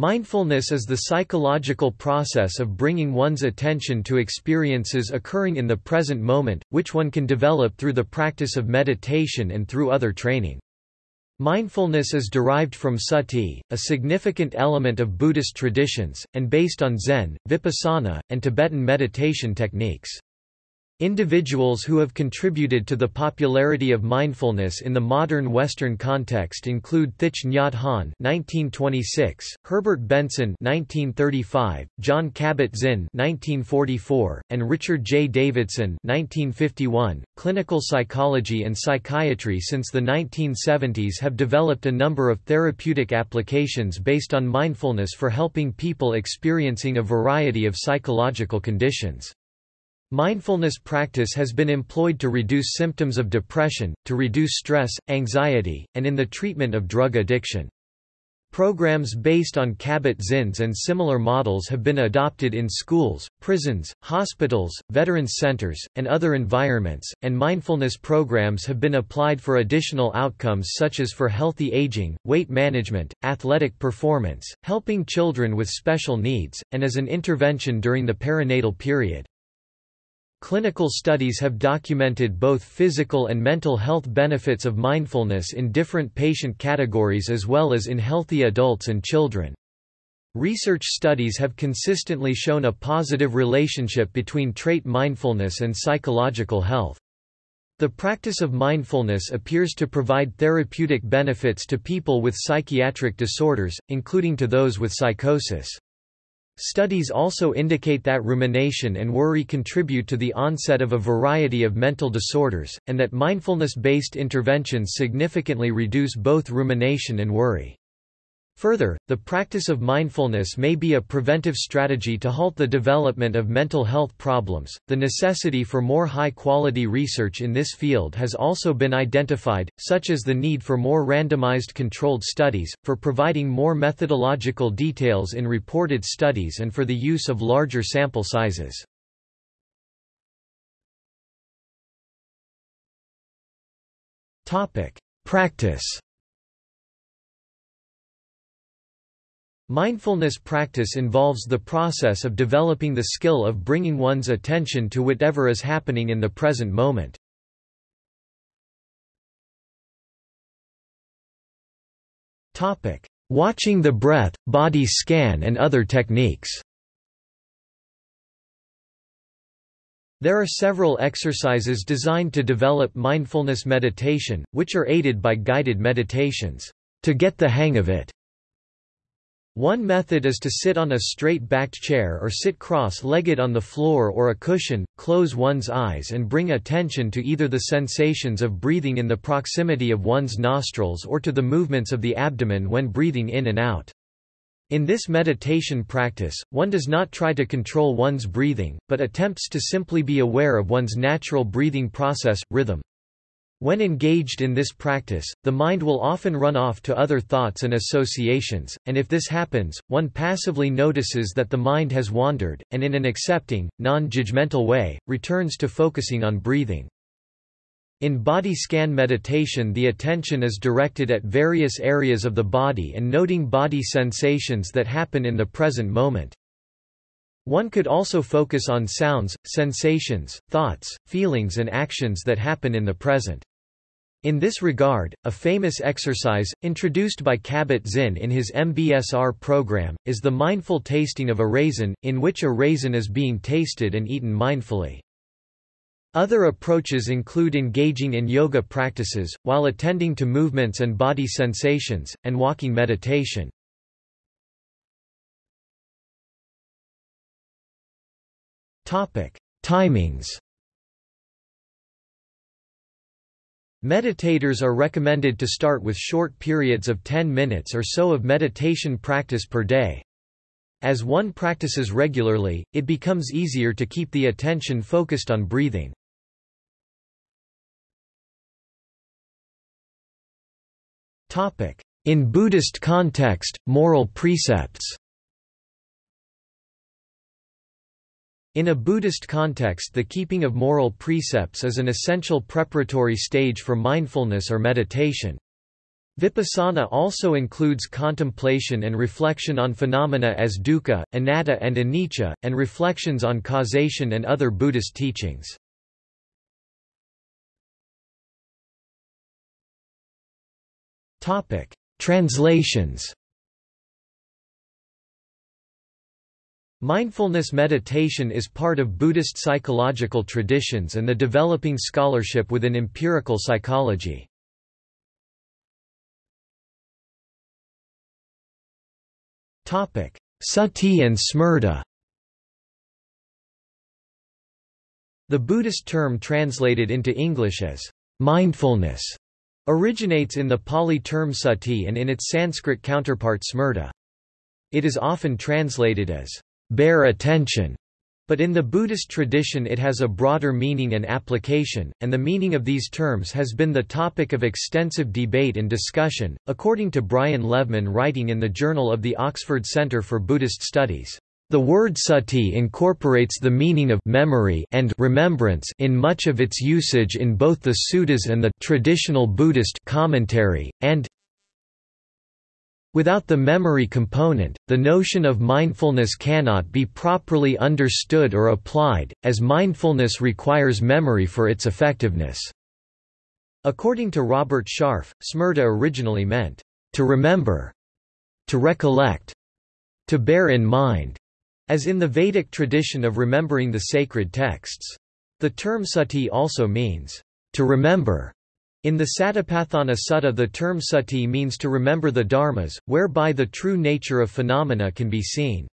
Mindfulness is the psychological process of bringing one's attention to experiences occurring in the present moment, which one can develop through the practice of meditation and through other training. Mindfulness is derived from sati, a significant element of Buddhist traditions, and based on Zen, Vipassana, and Tibetan meditation techniques. Individuals who have contributed to the popularity of mindfulness in the modern Western context include Thich Nhat Hanh (1926), Herbert Benson (1935), Jon Kabat-Zinn (1944), and Richard J. Davidson (1951). Clinical psychology and psychiatry since the 1970s have developed a number of therapeutic applications based on mindfulness for helping people experiencing a variety of psychological conditions. Mindfulness practice has been employed to reduce symptoms of depression, to reduce stress, anxiety, and in the treatment of drug addiction. Programs based on Kabat-Zinn's and similar models have been adopted in schools, prisons, hospitals, veterans centers, and other environments, and mindfulness programs have been applied for additional outcomes such as for healthy aging, weight management, athletic performance, helping children with special needs, and as an intervention during the perinatal period. Clinical studies have documented both physical and mental health benefits of mindfulness in different patient categories as well as in healthy adults and children. Research studies have consistently shown a positive relationship between trait mindfulness and psychological health. The practice of mindfulness appears to provide therapeutic benefits to people with psychiatric disorders, including to those with psychosis. Studies also indicate that rumination and worry contribute to the onset of a variety of mental disorders, and that mindfulness-based interventions significantly reduce both rumination and worry. Further, the practice of mindfulness may be a preventive strategy to halt the development of mental health problems. The necessity for more high quality research in this field has also been identified, such as the need for more randomized controlled studies, for providing more methodological details in reported studies, and for the use of larger sample sizes. Practice Mindfulness practice involves the process of developing the skill of bringing one's attention to whatever is happening in the present moment. Watching the breath, body scan and other techniques There are several exercises designed to develop mindfulness meditation, which are aided by guided meditations, to get the hang of it. One method is to sit on a straight-backed chair or sit cross-legged on the floor or a cushion, close one's eyes and bring attention to either the sensations of breathing in the proximity of one's nostrils or to the movements of the abdomen when breathing in and out. In this meditation practice, one does not try to control one's breathing, but attempts to simply be aware of one's natural breathing process, rhythm. When engaged in this practice, the mind will often run off to other thoughts and associations, and if this happens, one passively notices that the mind has wandered, and in an accepting, non-judgmental way, returns to focusing on breathing. In body scan meditation the attention is directed at various areas of the body and noting body sensations that happen in the present moment. One could also focus on sounds, sensations, thoughts, feelings and actions that happen in the present. In this regard, a famous exercise, introduced by Kabat-Zinn in his MBSR program, is the mindful tasting of a raisin, in which a raisin is being tasted and eaten mindfully. Other approaches include engaging in yoga practices, while attending to movements and body sensations, and walking meditation. Timings Meditators are recommended to start with short periods of 10 minutes or so of meditation practice per day. As one practices regularly, it becomes easier to keep the attention focused on breathing. In Buddhist context, moral precepts In a Buddhist context the keeping of moral precepts is an essential preparatory stage for mindfulness or meditation. Vipassana also includes contemplation and reflection on phenomena as dukkha, anatta and anicca, and reflections on causation and other Buddhist teachings. Translations Mindfulness meditation is part of Buddhist psychological traditions and the developing scholarship within empirical psychology. Sati and smrta The Buddhist term translated into English as mindfulness originates in the Pali term sati and in its Sanskrit counterpart smrta. It is often translated as bare attention, but in the Buddhist tradition it has a broader meaning and application, and the meaning of these terms has been the topic of extensive debate and discussion, according to Brian Levman writing in the Journal of the Oxford Centre for Buddhist Studies. The word sati incorporates the meaning of memory and remembrance in much of its usage in both the suttas and the traditional Buddhist commentary, and Without the memory component, the notion of mindfulness cannot be properly understood or applied, as mindfulness requires memory for its effectiveness. According to Robert Sharf, smrta originally meant, to remember, to recollect, to bear in mind, as in the Vedic tradition of remembering the sacred texts. The term sati also means, to remember, in the Satipatthana Sutta the term sati means to remember the dharmas, whereby the true nature of phenomena can be seen.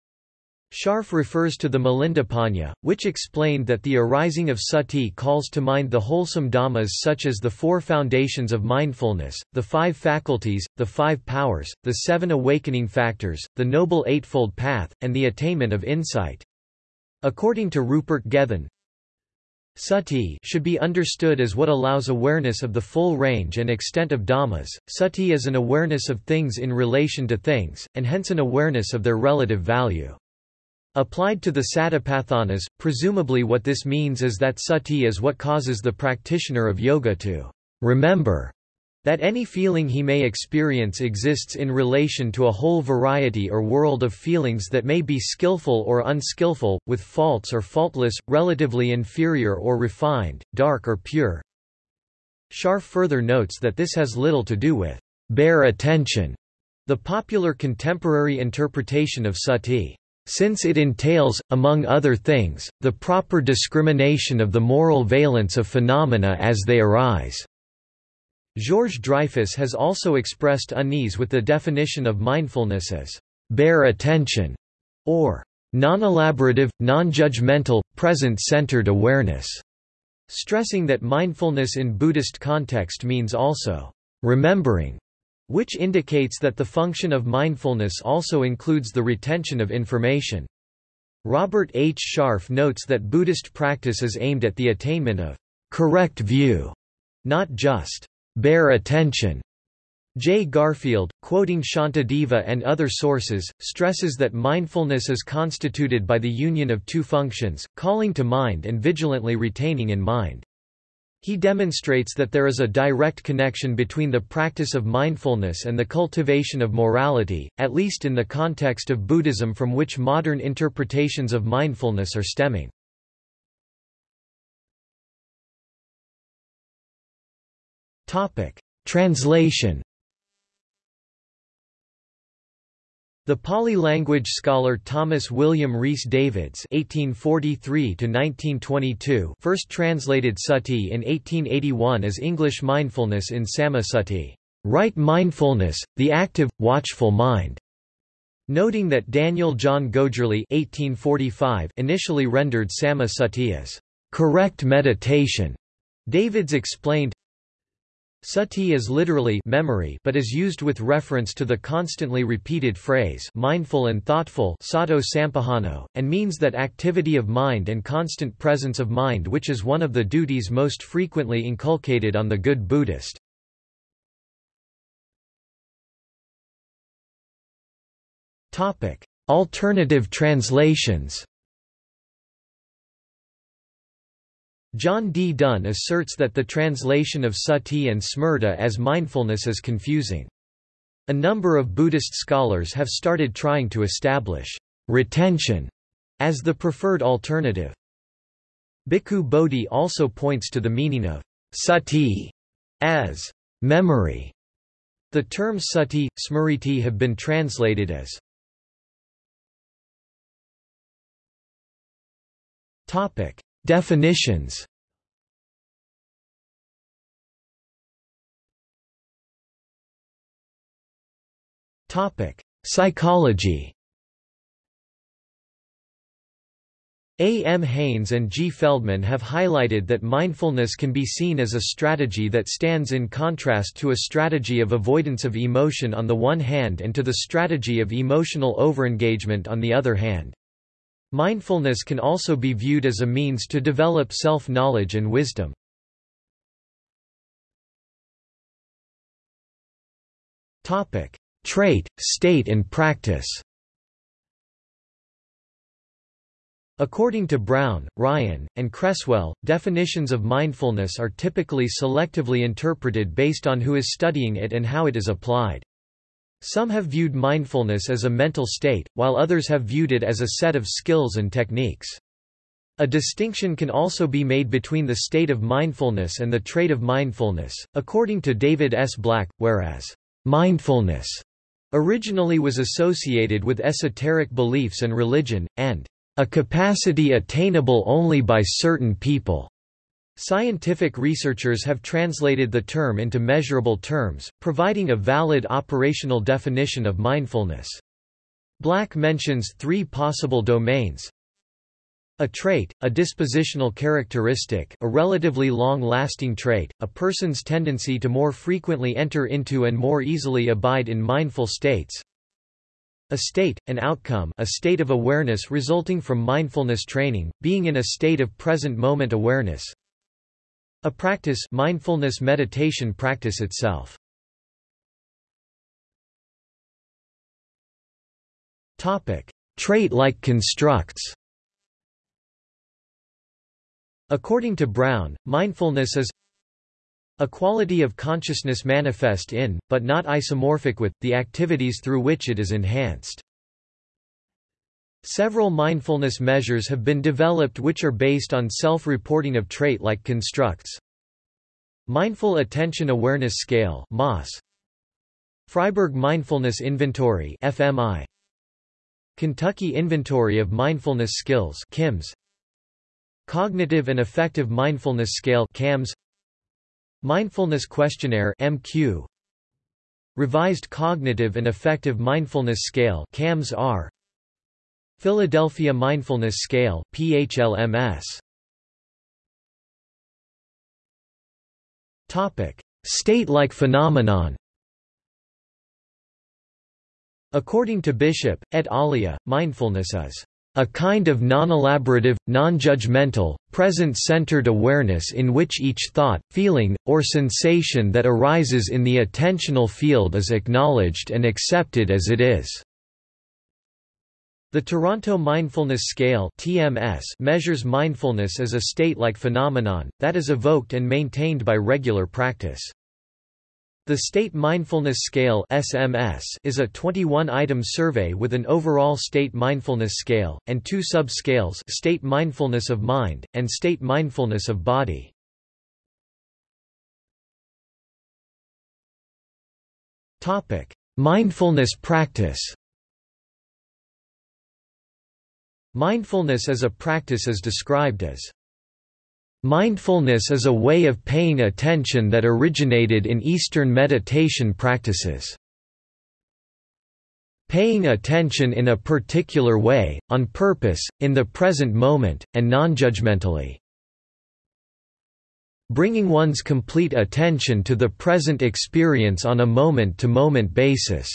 Sharf refers to the Milindapanha, which explained that the arising of sati calls to mind the wholesome dhammas such as the four foundations of mindfulness, the five faculties, the five powers, the seven awakening factors, the Noble Eightfold Path, and the attainment of insight. According to Rupert Gethin, Sati should be understood as what allows awareness of the full range and extent of dhammas. Sati is an awareness of things in relation to things, and hence an awareness of their relative value. Applied to the Satipatthanas, presumably what this means is that sati is what causes the practitioner of yoga to remember that any feeling he may experience exists in relation to a whole variety or world of feelings that may be skillful or unskillful, with faults or faultless, relatively inferior or refined, dark or pure. Sharf further notes that this has little to do with bare attention, the popular contemporary interpretation of sati. Since it entails, among other things, the proper discrimination of the moral valence of phenomena as they arise. Georges Dreyfus has also expressed unease with the definition of mindfulness as bare attention or non-elaborative, non-judgmental, present-centered awareness, stressing that mindfulness in Buddhist context means also remembering, which indicates that the function of mindfulness also includes the retention of information. Robert H. Sharf notes that Buddhist practice is aimed at the attainment of correct view, not just bare attention. J. Garfield, quoting Shantideva and other sources, stresses that mindfulness is constituted by the union of two functions, calling to mind and vigilantly retaining in mind. He demonstrates that there is a direct connection between the practice of mindfulness and the cultivation of morality, at least in the context of Buddhism from which modern interpretations of mindfulness are stemming. Topic: Translation. The Pali language scholar Thomas William Rhys Davids (1843–1922) first translated sati in 1881 as English mindfulness in Samma Sati, right mindfulness, the active, watchful mind. Noting that Daniel John Gogerly (1845) initially rendered Samma Sati as correct meditation. Davids explained, Sati is literally memory but is used with reference to the constantly repeated phrase mindful and thoughtful sato sampajano, and means that activity of mind and constant presence of mind which is one of the duties most frequently inculcated on the good Buddhist. Alternative translations John D. Dunne asserts that the translation of sati and smrta as mindfulness is confusing. A number of Buddhist scholars have started trying to establish retention as the preferred alternative. Bhikkhu Bodhi also points to the meaning of sati as memory. The terms sati, smriti have been translated as Topic: Definitions. Psychology. A. M. Haynes and G. Feldman have highlighted that mindfulness can be seen as a strategy that stands in contrast to a strategy of avoidance of emotion on the one hand and to the strategy of emotional overengagement on the other hand. Mindfulness can also be viewed as a means to develop self-knowledge and wisdom. Topic: Trait, state and practice. According to Brown, Ryan, and Creswell, definitions of mindfulness are typically selectively interpreted based on who is studying it and how it is applied. Some have viewed mindfulness as a mental state, while others have viewed it as a set of skills and techniques. A distinction can also be made between the state of mindfulness and the trait of mindfulness, according to David S. Black, whereas mindfulness originally was associated with esoteric beliefs and religion, and a capacity attainable only by certain people. Scientific researchers have translated the term into measurable terms, providing a valid operational definition of mindfulness. Black mentions three possible domains. A trait, a dispositional characteristic a relatively long-lasting trait, a person's tendency to more frequently enter into and more easily abide in mindful states. A state, an outcome a state of awareness resulting from mindfulness training, being in a state of present moment awareness. A practice mindfulness meditation practice itself. Trait-like constructs. According to Brown, mindfulness is a quality of consciousness manifest in, but not isomorphic with, the activities through which it is enhanced. Several mindfulness measures have been developed which are based on self-reporting of trait-like constructs. Mindful Attention Awareness Scale MAS Freiburg Mindfulness Inventory FMI Kentucky Inventory of Mindfulness Skills KIMS Cognitive and Affective Mindfulness Scale CAMS Mindfulness Questionnaire MQ Revised Cognitive and Affective Mindfulness Scale CAMS-R Philadelphia Mindfulness Scale PHLMS Topic: State-like phenomenon. According to Bishop et alia, mindfulness is a kind of non-elaborative, non-judgmental, present-centered awareness in which each thought, feeling, or sensation that arises in the attentional field is acknowledged and accepted as it is. The Toronto Mindfulness Scale (TMS) measures mindfulness as a state-like phenomenon that is evoked and maintained by regular practice. The State Mindfulness Scale (SMS) is a 21-item survey with an overall state mindfulness scale and two sub-scales: state mindfulness of mind and state mindfulness of body. Topic: Mindfulness practice. Mindfulness as a practice is described as Mindfulness is a way of paying attention that originated in Eastern meditation practices. Paying attention in a particular way, on purpose, in the present moment, and non-judgmentally. Bringing one's complete attention to the present experience on a moment-to-moment -moment basis.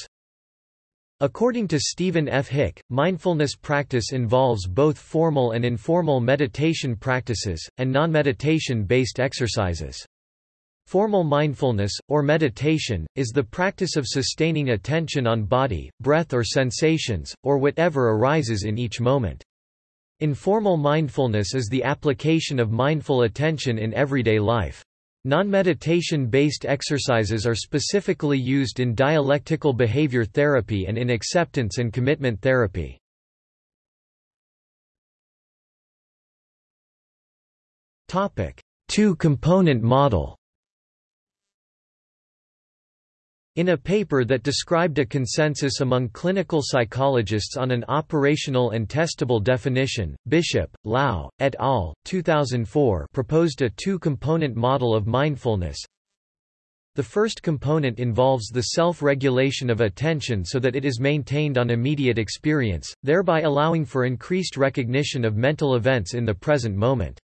According to Steven F. Hick, mindfulness practice involves both formal and informal meditation practices, and non-meditation based exercises. Formal mindfulness, or meditation, is the practice of sustaining attention on body, breath or sensations, or whatever arises in each moment. Informal mindfulness is the application of mindful attention in everyday life. Non-meditation-based exercises are specifically used in dialectical behavior therapy and in acceptance and commitment therapy. Two-component model In a paper that described a consensus among clinical psychologists on an operational and testable definition, Bishop, Lau, et al., 2004 proposed a two-component model of mindfulness. The first component involves the self-regulation of attention so that it is maintained on immediate experience, thereby allowing for increased recognition of mental events in the present moment.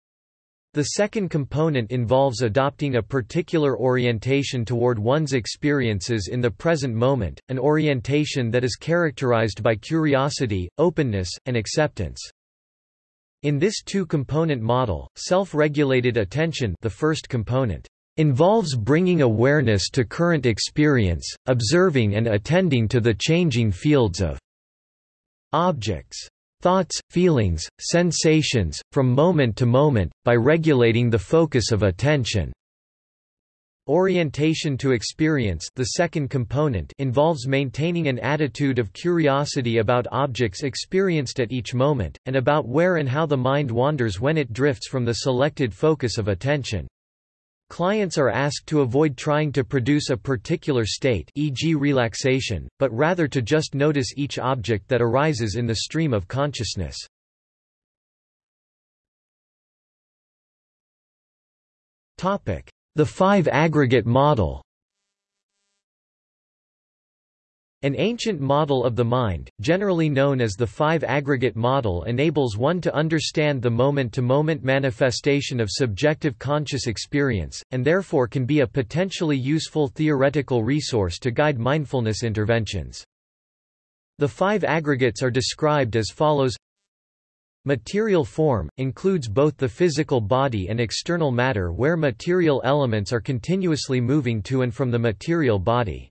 The second component involves adopting a particular orientation toward one's experiences in the present moment, an orientation that is characterized by curiosity, openness, and acceptance. In this two-component model, self-regulated attention the first component involves bringing awareness to current experience, observing and attending to the changing fields of objects thoughts, feelings, sensations, from moment to moment, by regulating the focus of attention. Orientation to experience the second component involves maintaining an attitude of curiosity about objects experienced at each moment, and about where and how the mind wanders when it drifts from the selected focus of attention. Clients are asked to avoid trying to produce a particular state e.g. relaxation, but rather to just notice each object that arises in the stream of consciousness. The five aggregate model An ancient model of the mind, generally known as the five aggregate model enables one to understand the moment-to-moment -moment manifestation of subjective conscious experience, and therefore can be a potentially useful theoretical resource to guide mindfulness interventions. The five aggregates are described as follows Material form, includes both the physical body and external matter where material elements are continuously moving to and from the material body.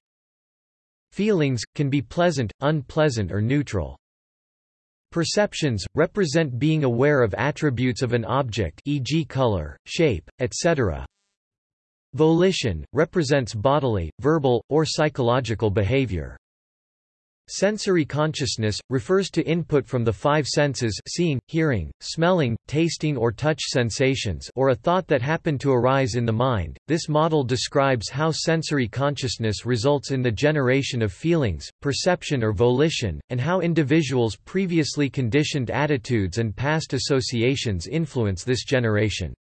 Feelings, can be pleasant, unpleasant or neutral. Perceptions, represent being aware of attributes of an object e.g. color, shape, etc. Volition, represents bodily, verbal, or psychological behavior. Sensory consciousness, refers to input from the five senses seeing, hearing, smelling, tasting or touch sensations or a thought that happened to arise in the mind. This model describes how sensory consciousness results in the generation of feelings, perception or volition, and how individuals' previously conditioned attitudes and past associations influence this generation.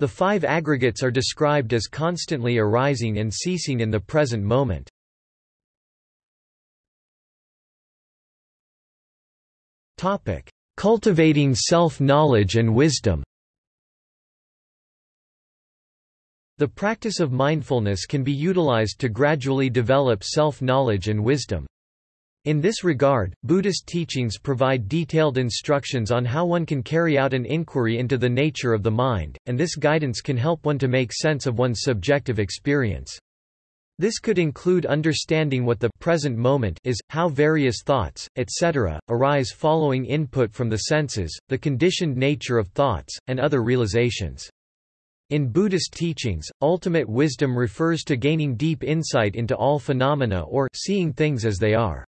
The five aggregates are described as constantly arising and ceasing in the present moment. Cultivating self-knowledge and wisdom The practice of mindfulness can be utilized to gradually develop self-knowledge and wisdom. In this regard, Buddhist teachings provide detailed instructions on how one can carry out an inquiry into the nature of the mind, and this guidance can help one to make sense of one's subjective experience. This could include understanding what the present moment is, how various thoughts, etc., arise following input from the senses, the conditioned nature of thoughts, and other realizations. In Buddhist teachings, ultimate wisdom refers to gaining deep insight into all phenomena or seeing things as they are.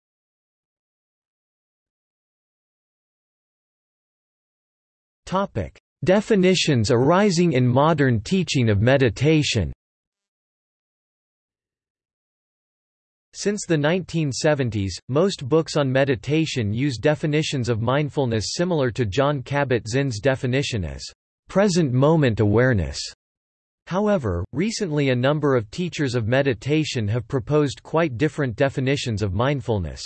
Topic: Definitions arising in modern teaching of meditation. Since the 1970s, most books on meditation use definitions of mindfulness similar to Jon Kabat-Zinn's definition as present moment awareness. However, recently a number of teachers of meditation have proposed quite different definitions of mindfulness.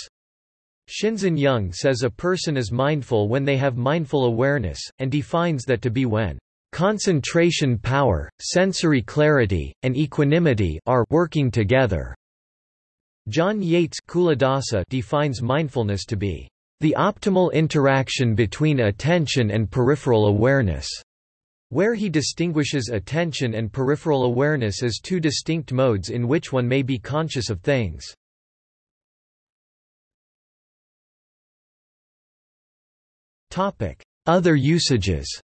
Shinzen Young says a person is mindful when they have mindful awareness, and defines that to be when concentration power, sensory clarity, and equanimity are working together. John Yates defines mindfulness to be the optimal interaction between attention and peripheral awareness, where he distinguishes attention and peripheral awareness as two distinct modes in which one may be conscious of things. Other usages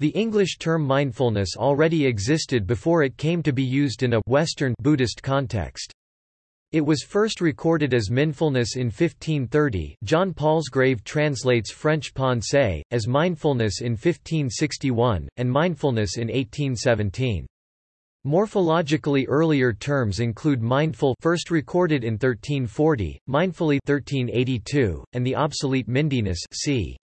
The English term mindfulness already existed before it came to be used in a Western Buddhist context. It was first recorded as mindfulness in 1530 John Palsgrave translates French pensée, as mindfulness in 1561, and mindfulness in 1817. Morphologically earlier terms include mindful first recorded in 1340, mindfully 1382, and the obsolete mindiness c.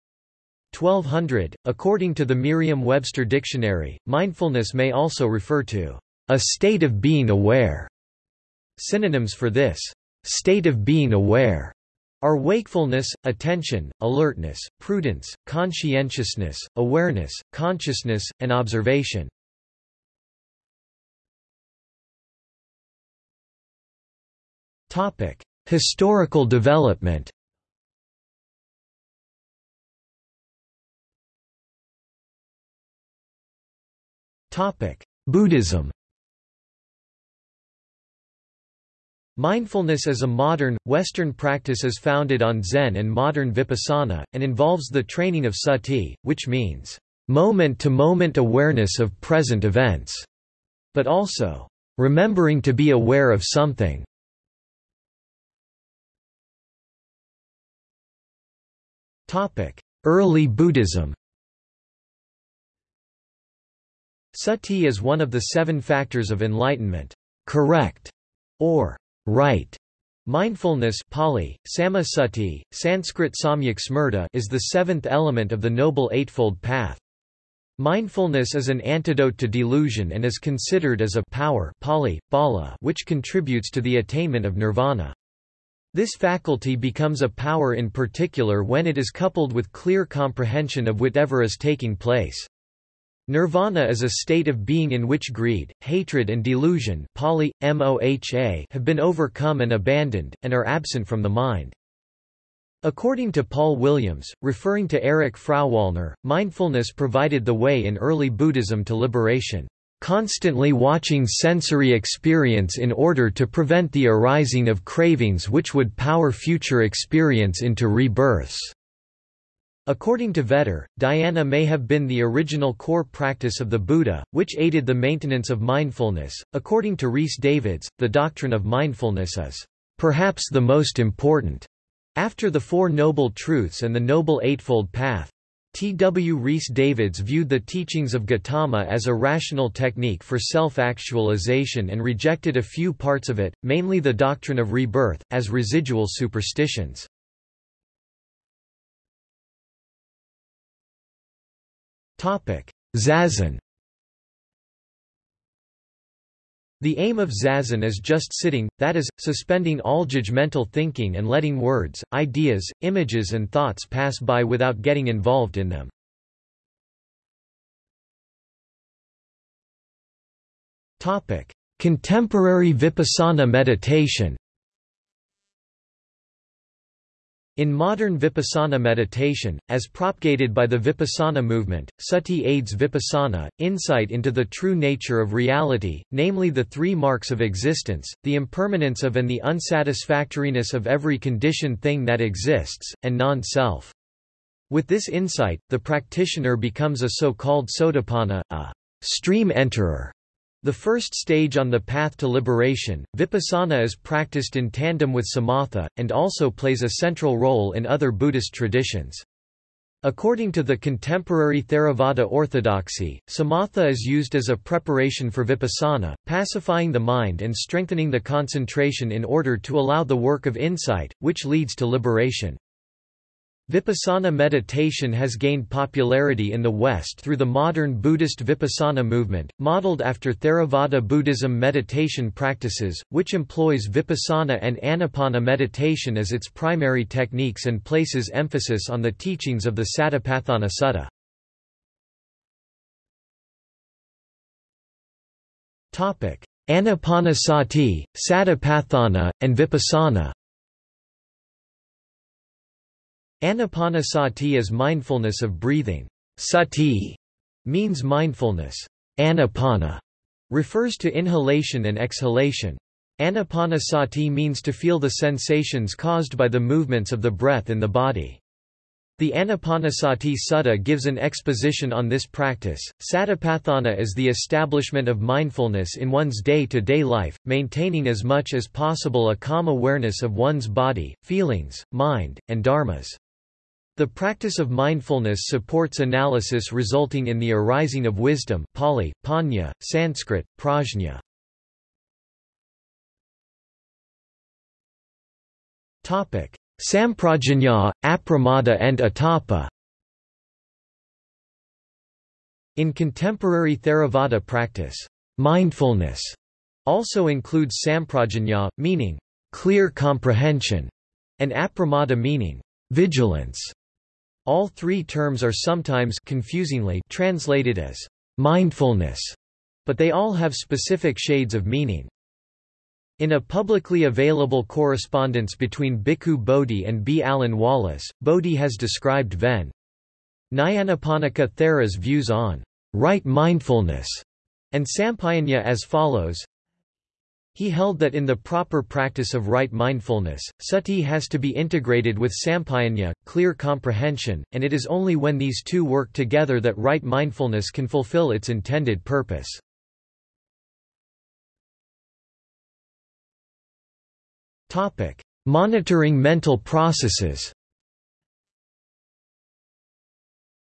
1200. According to the Merriam-Webster dictionary, mindfulness may also refer to a state of being aware. Synonyms for this state of being aware are wakefulness, attention, alertness, prudence, conscientiousness, awareness, consciousness, and observation. Topic: Historical development. Topic: Buddhism. Mindfulness is a modern, Western practice is founded on Zen and modern Vipassana, and involves the training of sati, which means moment-to-moment -moment awareness of present events, but also remembering to be aware of something. Early Buddhism Sati is one of the seven factors of enlightenment. Correct, or right. Mindfulness Pali, Samma-sati, Sanskrit Samyak Smrta is the seventh element of the Noble Eightfold Path. Mindfulness is an antidote to delusion and is considered as a power Pali, bala, which contributes to the attainment of nirvana. This faculty becomes a power in particular when it is coupled with clear comprehension of whatever is taking place. Nirvana is a state of being in which greed, hatred and delusion Pali, moha have been overcome and abandoned, and are absent from the mind. According to Paul Williams, referring to Erich Frauwallner, mindfulness provided the way in early Buddhism to liberation constantly watching sensory experience in order to prevent the arising of cravings which would power future experience into rebirths. According to Vetter, dhyana may have been the original core practice of the Buddha, which aided the maintenance of mindfulness. According to Rhys Davids, the doctrine of mindfulness is perhaps the most important after the Four Noble Truths and the Noble Eightfold Path. T. W. Rhys Davids viewed the teachings of Gautama as a rational technique for self-actualization and rejected a few parts of it, mainly the doctrine of rebirth, as residual superstitions. Zazen. The aim of zazen is just sitting, that is, suspending all judgmental thinking and letting words, ideas, images and thoughts pass by without getting involved in them. Contemporary vipassana meditation In modern vipassana meditation, as propagated by the vipassana movement, sati aids vipassana, insight into the true nature of reality, namely the three marks of existence, the impermanence of and the unsatisfactoriness of every conditioned thing that exists, and non-self. With this insight, the practitioner becomes a so-called sotapanna, a stream enterer, the first stage on the path to liberation, vipassana is practiced in tandem with samatha, and also plays a central role in other Buddhist traditions. According to the contemporary Theravada orthodoxy, samatha is used as a preparation for vipassana, pacifying the mind and strengthening the concentration in order to allow the work of insight, which leads to liberation. Vipassana meditation has gained popularity in the West through the modern Buddhist Vipassana movement, modeled after Theravada Buddhism meditation practices, which employs Vipassana and Anapana meditation as its primary techniques and places emphasis on the teachings of the Satipatthana Sutta. Anapanasati, Satipatthana, and Vipassana Anapanasati is mindfulness of breathing. Sati means mindfulness. Anapana refers to inhalation and exhalation. Anapanasati means to feel the sensations caused by the movements of the breath in the body. The Anapanasati Sutta gives an exposition on this practice. Satipatthana is the establishment of mindfulness in one's day-to-day -day life, maintaining as much as possible a calm awareness of one's body, feelings, mind, and dharmas. The practice of mindfulness supports analysis resulting in the arising of wisdom Pali, Panya, Sanskrit, Prajna. Samprajanya, apramada and atapa In contemporary Theravada practice, mindfulness also includes samprajanya, meaning clear comprehension, and apramada meaning vigilance. All three terms are sometimes confusingly translated as mindfulness, but they all have specific shades of meaning. In a publicly available correspondence between Bhikkhu Bodhi and B. Alan Wallace, Bodhi has described Ven. Nyanaponika Thera's views on right mindfulness and Sampayanya as follows he held that in the proper practice of right mindfulness, sati has to be integrated with sampayanya, clear comprehension, and it is only when these two work together that right mindfulness can fulfill its intended purpose. Monitoring mental processes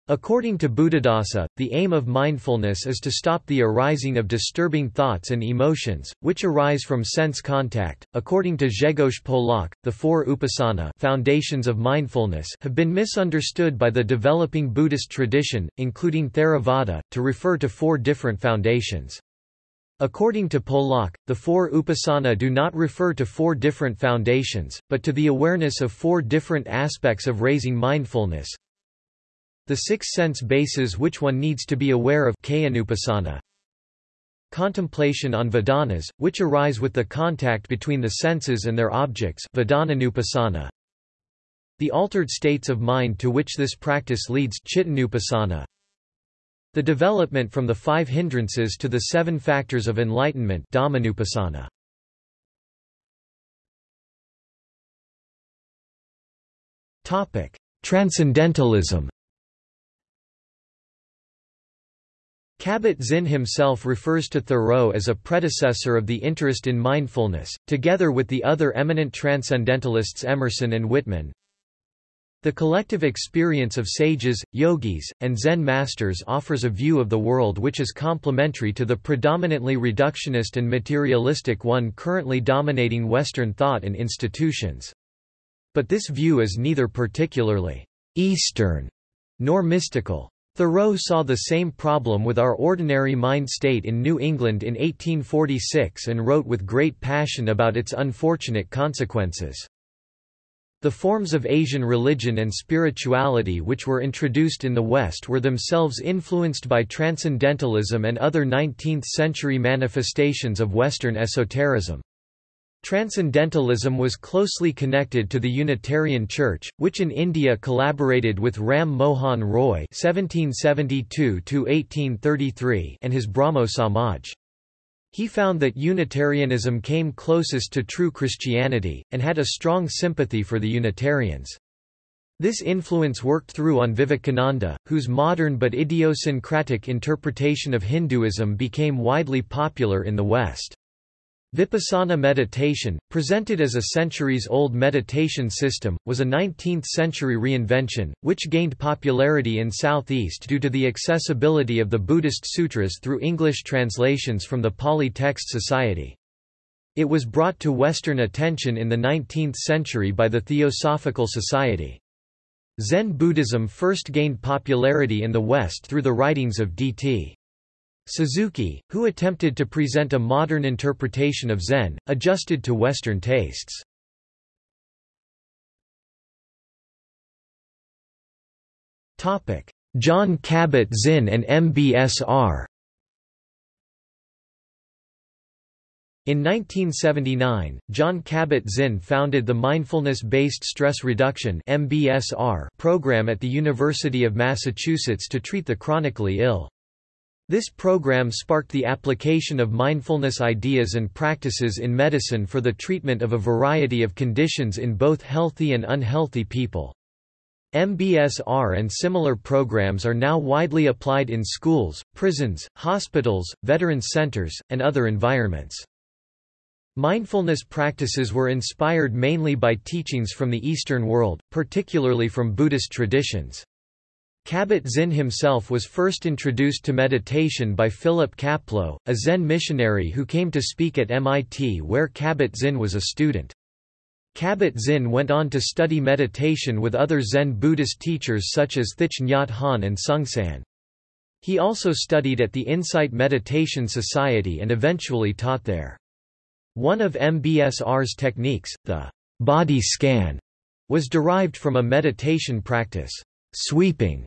According to Buddhadasa, the aim of mindfulness is to stop the arising of disturbing thoughts and emotions, which arise from sense contact. According to Grzegorz Polak, the four upasana foundations of mindfulness have been misunderstood by the developing Buddhist tradition, including Theravada, to refer to four different foundations. According to Polak, the four upasana do not refer to four different foundations, but to the awareness of four different aspects of raising mindfulness, the six sense bases which one needs to be aware of Contemplation on Vedanas, which arise with the contact between the senses and their objects The altered states of mind to which this practice leads The development from the five hindrances to the seven factors of enlightenment Transcendentalism Kabat-Zinn himself refers to Thoreau as a predecessor of the interest in mindfulness, together with the other eminent transcendentalists Emerson and Whitman. The collective experience of sages, yogis, and Zen masters offers a view of the world which is complementary to the predominantly reductionist and materialistic one currently dominating Western thought and institutions. But this view is neither particularly Eastern nor mystical. Thoreau saw the same problem with our ordinary mind state in New England in 1846 and wrote with great passion about its unfortunate consequences. The forms of Asian religion and spirituality which were introduced in the West were themselves influenced by Transcendentalism and other 19th-century manifestations of Western esotericism. Transcendentalism was closely connected to the Unitarian Church, which in India collaborated with Ram Mohan Roy (1772–1833) and his Brahmo Samaj. He found that Unitarianism came closest to true Christianity, and had a strong sympathy for the Unitarians. This influence worked through on Vivekananda, whose modern but idiosyncratic interpretation of Hinduism became widely popular in the West. Vipassana meditation, presented as a centuries-old meditation system, was a 19th-century reinvention, which gained popularity in Southeast due to the accessibility of the Buddhist sutras through English translations from the Pali Text Society. It was brought to Western attention in the 19th century by the Theosophical Society. Zen Buddhism first gained popularity in the West through the writings of D.T. Suzuki, who attempted to present a modern interpretation of Zen, adjusted to Western tastes. Jon Kabat-Zinn and MBSR In 1979, Jon Kabat-Zinn founded the Mindfulness-Based Stress Reduction program at the University of Massachusetts to treat the chronically ill. This program sparked the application of mindfulness ideas and practices in medicine for the treatment of a variety of conditions in both healthy and unhealthy people. MBSR and similar programs are now widely applied in schools, prisons, hospitals, veterans centers, and other environments. Mindfulness practices were inspired mainly by teachings from the Eastern world, particularly from Buddhist traditions. Kabat-Zinn himself was first introduced to meditation by Philip Kapleau, a Zen missionary who came to speak at MIT where Kabat-Zinn was a student. Kabat-Zinn went on to study meditation with other Zen Buddhist teachers such as Thich Nhat Hanh and Seung Sahn. He also studied at the Insight Meditation Society and eventually taught there. One of MBSR's techniques, the body scan, was derived from a meditation practice, sweeping,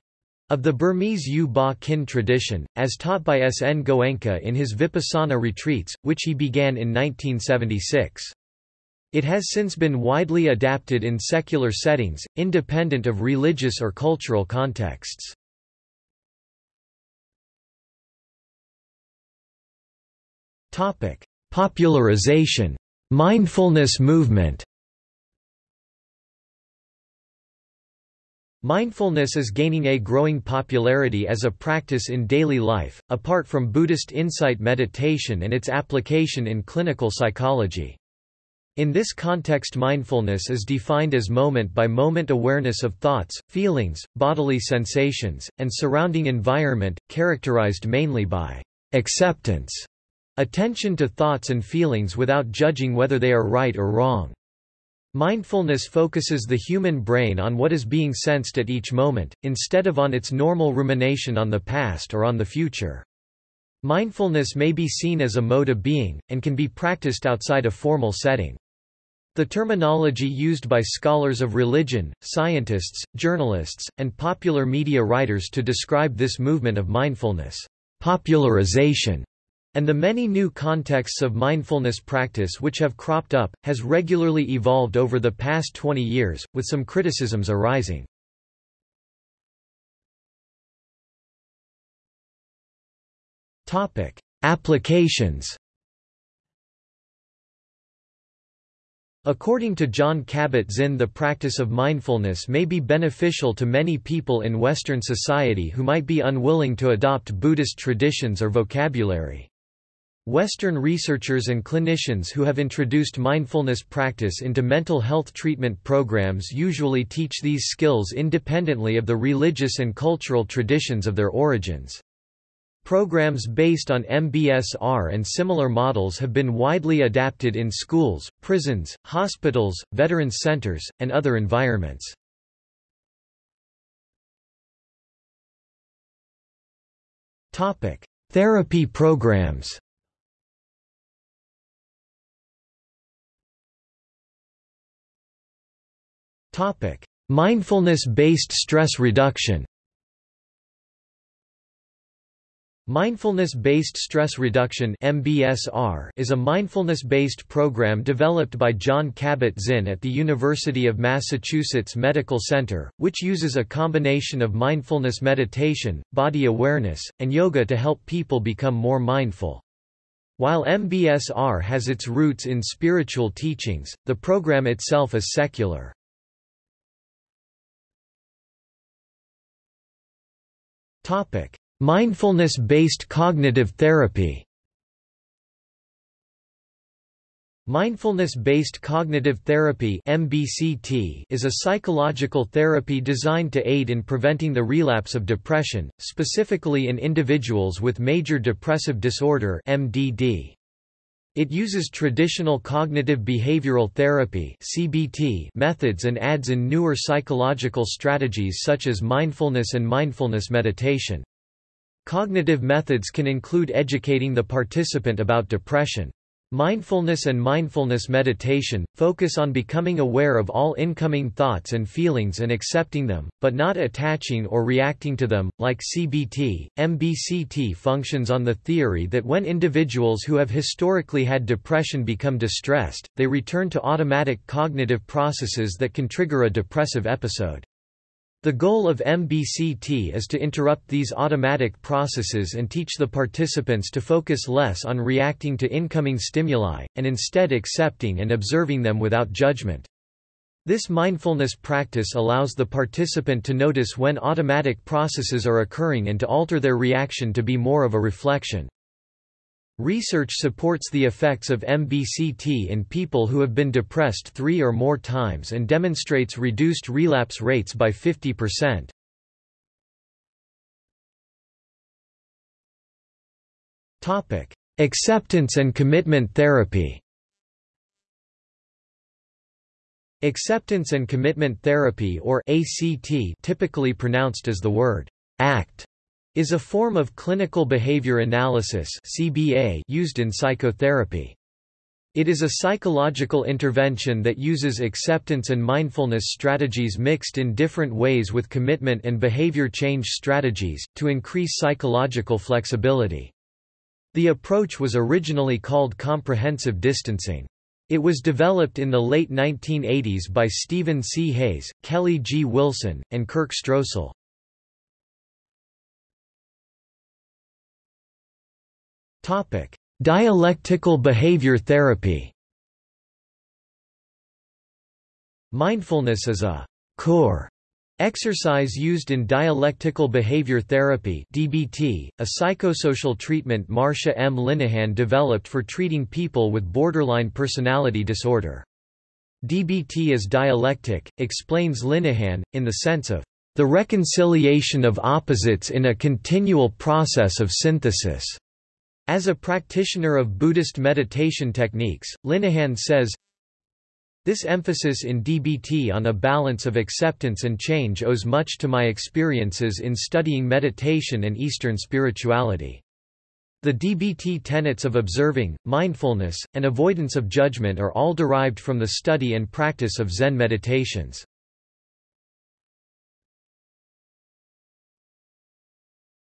of the Burmese U Ba Khin tradition, as taught by S. N. Goenka in his Vipassana retreats, which he began in 1976. It has since been widely adapted in secular settings, independent of religious or cultural contexts. Popularization. Mindfulness movement Mindfulness is gaining a growing popularity as a practice in daily life, apart from Buddhist insight meditation and its application in clinical psychology. In this context mindfulness is defined as moment-by-moment -moment awareness of thoughts, feelings, bodily sensations, and surrounding environment, characterized mainly by acceptance, attention to thoughts and feelings without judging whether they are right or wrong. Mindfulness focuses the human brain on what is being sensed at each moment, instead of on its normal rumination on the past or on the future. Mindfulness may be seen as a mode of being, and can be practiced outside a formal setting. The terminology used by scholars of religion, scientists, journalists, and popular media writers to describe this movement of mindfulness, popularization, and the many new contexts of mindfulness practice which have cropped up, has regularly evolved over the past 20 years, with some criticisms arising. Applications According to Jon Kabat-Zinn the practice of mindfulness may be beneficial to many people in Western society who might be unwilling to adopt Buddhist traditions or vocabulary. Western researchers and clinicians who have introduced mindfulness practice into mental health treatment programs usually teach these skills independently of the religious and cultural traditions of their origins. Programs based on MBSR and similar models have been widely adapted in schools, prisons, hospitals, veterans centers, and other environments. Therapy programs Mindfulness-based stress reduction Mindfulness-based stress reduction (MBSR) is a mindfulness-based program developed by Jon Kabat-Zinn at the University of Massachusetts Medical Center, which uses a combination of mindfulness meditation, body awareness, and yoga to help people become more mindful. While MBSR has its roots in spiritual teachings, the program itself is secular. Mindfulness-based cognitive therapy Mindfulness-based cognitive therapy (MBCT) is a psychological therapy designed to aid in preventing the relapse of depression, specifically in individuals with major depressive disorder (MDD). It uses traditional cognitive behavioral therapy (CBT) methods and adds in newer psychological strategies such as mindfulness and mindfulness meditation. Cognitive methods can include educating the participant about depression. Mindfulness and mindfulness meditation, focus on becoming aware of all incoming thoughts and feelings and accepting them, but not attaching or reacting to them. Like CBT, MBCT functions on the theory that when individuals who have historically had depression become distressed, they return to automatic cognitive processes that can trigger a depressive episode. The goal of MBCT is to interrupt these automatic processes and teach the participants to focus less on reacting to incoming stimuli, and instead accepting and observing them without judgment. This mindfulness practice allows the participant to notice when automatic processes are occurring and to alter their reaction to be more of a reflection. Research supports the effects of MBCT in people who have been depressed three or more times and demonstrates reduced relapse rates by 50%. Acceptance and commitment therapy Acceptance and commitment therapy or ACT typically pronounced as the word ACT is a form of clinical behavior analysis (CBA) used in psychotherapy. It is a psychological intervention that uses acceptance and mindfulness strategies mixed in different ways with commitment and behavior change strategies, to increase psychological flexibility. The approach was originally called comprehensive distancing. It was developed in the late 1980s by Stephen C. Hayes, Kelly G. Wilson, and Kirk Strosahl. Dialectical behavior therapy Mindfulness is a core exercise used in dialectical behavior therapy DBT, a psychosocial treatment Marsha M. Linehan developed for treating people with borderline personality disorder. DBT is dialectic, explains Linehan, in the sense of the reconciliation of opposites in a continual process of synthesis. As a practitioner of Buddhist meditation techniques, Linehan says, This emphasis in DBT on a balance of acceptance and change owes much to my experiences in studying meditation and Eastern spirituality. The DBT tenets of observing, mindfulness, and avoidance of judgment are all derived from the study and practice of Zen meditations.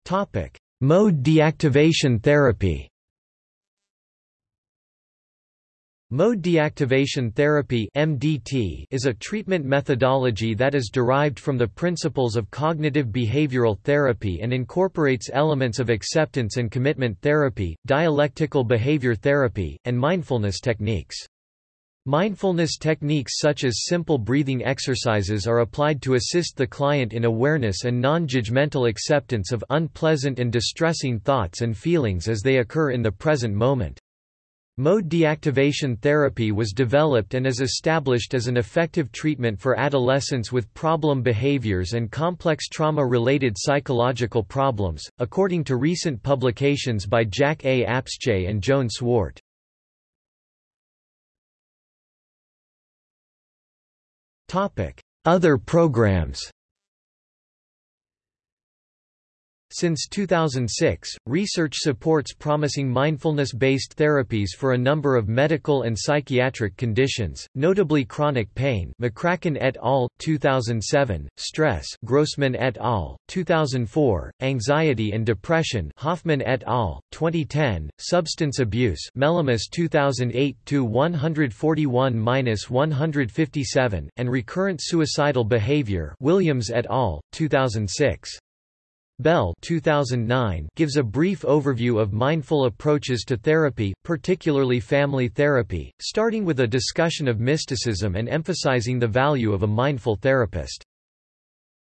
Topic: Mode deactivation therapy Mode deactivation therapy MDT is a treatment methodology that is derived from the principles of cognitive behavioral therapy and incorporates elements of acceptance and commitment therapy, dialectical behavior therapy, and mindfulness techniques. Mindfulness techniques such as simple breathing exercises are applied to assist the client in awareness and non-judgmental acceptance of unpleasant and distressing thoughts and feelings as they occur in the present moment. Mode deactivation therapy was developed and is established as an effective treatment for adolescents with problem behaviors and complex trauma-related psychological problems, according to recent publications by Jack A. Apsche and Joan Swart. Other programs Since 2006, research supports promising mindfulness-based therapies for a number of medical and psychiatric conditions, notably chronic pain McCracken et al., 2007, stress Grossman et al., 2004, anxiety and depression Hofmann et al., 2010, substance abuse Melemis 2008-141-157, and recurrent suicidal behavior Williams et al., 2006. Bell 2009 gives a brief overview of mindful approaches to therapy, particularly family therapy, starting with a discussion of mysticism and emphasizing the value of a mindful therapist.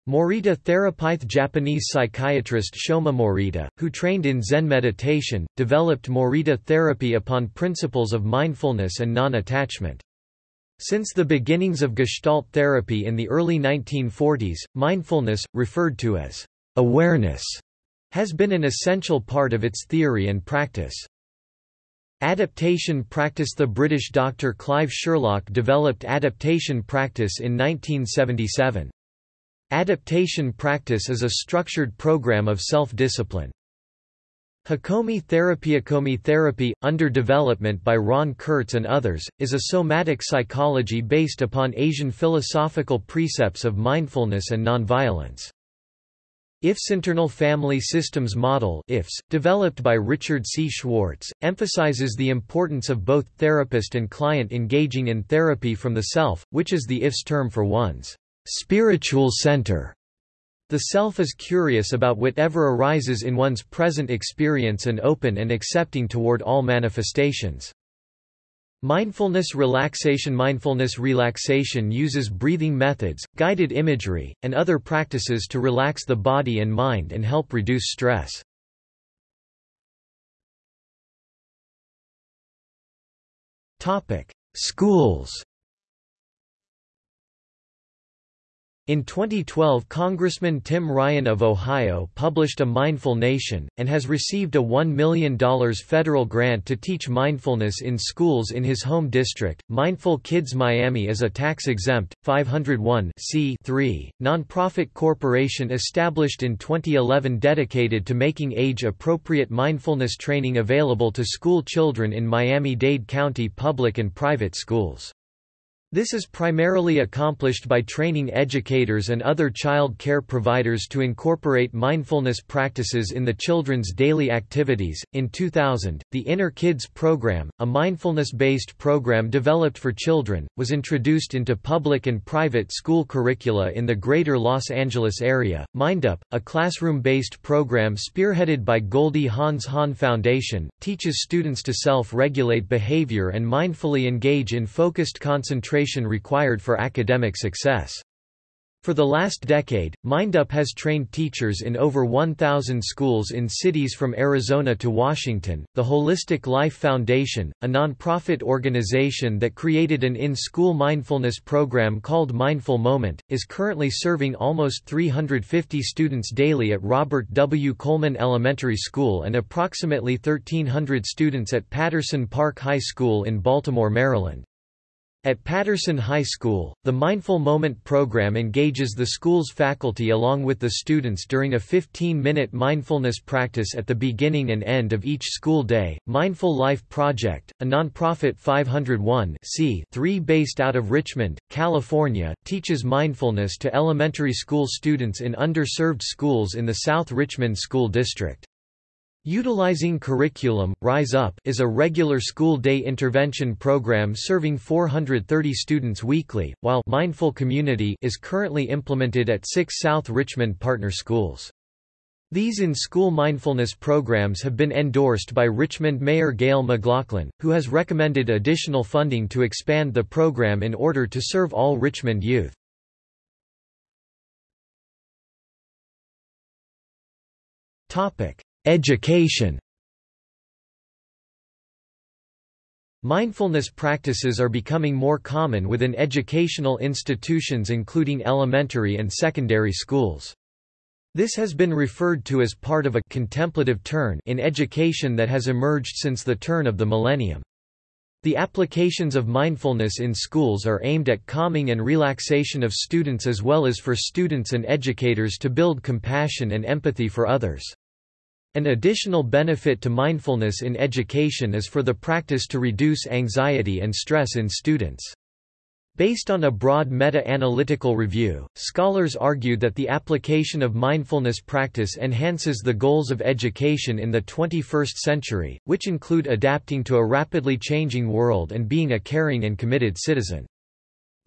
Morita Therapyth Japanese psychiatrist Shoma Morita, who trained in Zen meditation, developed Morita therapy upon principles of mindfulness and non-attachment. Since the beginnings of Gestalt therapy in the early 1940s, mindfulness, referred to as Awareness has been an essential part of its theory and practice. Adaptation practice The British doctor Clive Sherlock developed adaptation practice in 1977. Adaptation practice is a structured program of self-discipline. Hakomi therapy Hakomi therapy, under development by Ron Kurtz and others, is a somatic psychology based upon Asian philosophical precepts of mindfulness and nonviolence. IFS Internal Family Systems Model IFS, developed by Richard C. Schwartz, emphasizes the importance of both therapist and client engaging in therapy from the self, which is the IFS term for one's spiritual center. The self is curious about whatever arises in one's present experience and open and accepting toward all manifestations. Mindfulness relaxation Mindfulness relaxation uses breathing methods, guided imagery, and other practices to relax the body and mind and help reduce stress. Schools In 2012 Congressman Tim Ryan of Ohio published A Mindful Nation, and has received a $1 million federal grant to teach mindfulness in schools in his home district. Mindful Kids Miami is a tax-exempt, 501 nonprofit corporation established in 2011 dedicated to making age-appropriate mindfulness training available to school children in Miami-Dade County public and private schools. This is primarily accomplished by training educators and other child care providers to incorporate mindfulness practices in the children's daily activities. In 2000, the Inner Kids program, a mindfulness based program developed for children, was introduced into public and private school curricula in the greater Los Angeles area. MindUp, a classroom based program spearheaded by Goldie Hawn's Hawn Foundation, teaches students to self regulate behavior and mindfully engage in focused concentration concentration required for academic success. For the last decade, MindUp has trained teachers in over 1,000 schools in cities from Arizona to Washington. The Holistic Life Foundation, a nonprofit organization that created an in school mindfulness program called Mindful Moment, is currently serving almost 350 students daily at Robert W. Coleman Elementary School and approximately 1,300 students at Patterson Park High School in Baltimore, Maryland. At Patterson High School, the Mindful Moment program engages the school's faculty along with the students during a 15-minute mindfulness practice at the beginning and end of each school day. Mindful Life Project, a nonprofit 501 based out of Richmond, California, teaches mindfulness to elementary school students in underserved schools in the South Richmond School District. Utilizing Curriculum, Rise Up is a regular school day intervention program serving 430 students weekly, while Mindful Community is currently implemented at six South Richmond partner schools. These in-school mindfulness programs have been endorsed by Richmond Mayor Gayle McLaughlin, who has recommended additional funding to expand the program in order to serve all Richmond youth. Topic: Education Mindfulness practices are becoming more common within educational institutions including elementary and secondary schools. This has been referred to as part of a contemplative turn in education that has emerged since the turn of the millennium. The applications of mindfulness in schools are aimed at calming and relaxation of students as well as for students and educators to build compassion and empathy for others. An additional benefit to mindfulness in education is for the practice to reduce anxiety and stress in students. Based on a broad meta-analytical review, scholars argued that the application of mindfulness practice enhances the goals of education in the 21st century, which include adapting to a rapidly changing world and being a caring and committed citizen.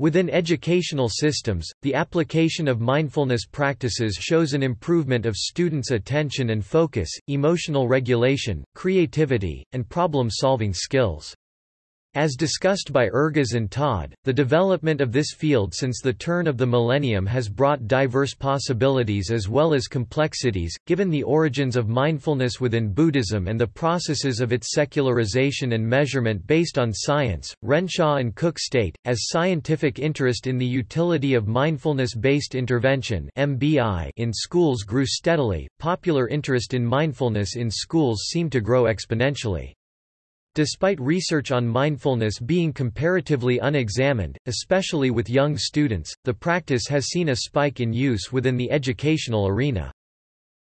Within educational systems, the application of mindfulness practices shows an improvement of students' attention and focus, emotional regulation, creativity, and problem-solving skills. As discussed by Ergas and Todd, the development of this field since the turn of the millennium has brought diverse possibilities as well as complexities, given the origins of mindfulness within Buddhism and the processes of its secularization and measurement based on science. Renshaw and Cook state, as scientific interest in the utility of mindfulness-based intervention (MBI) in schools grew steadily, popular interest in mindfulness in schools seemed to grow exponentially. Despite research on mindfulness being comparatively unexamined, especially with young students, the practice has seen a spike in use within the educational arena.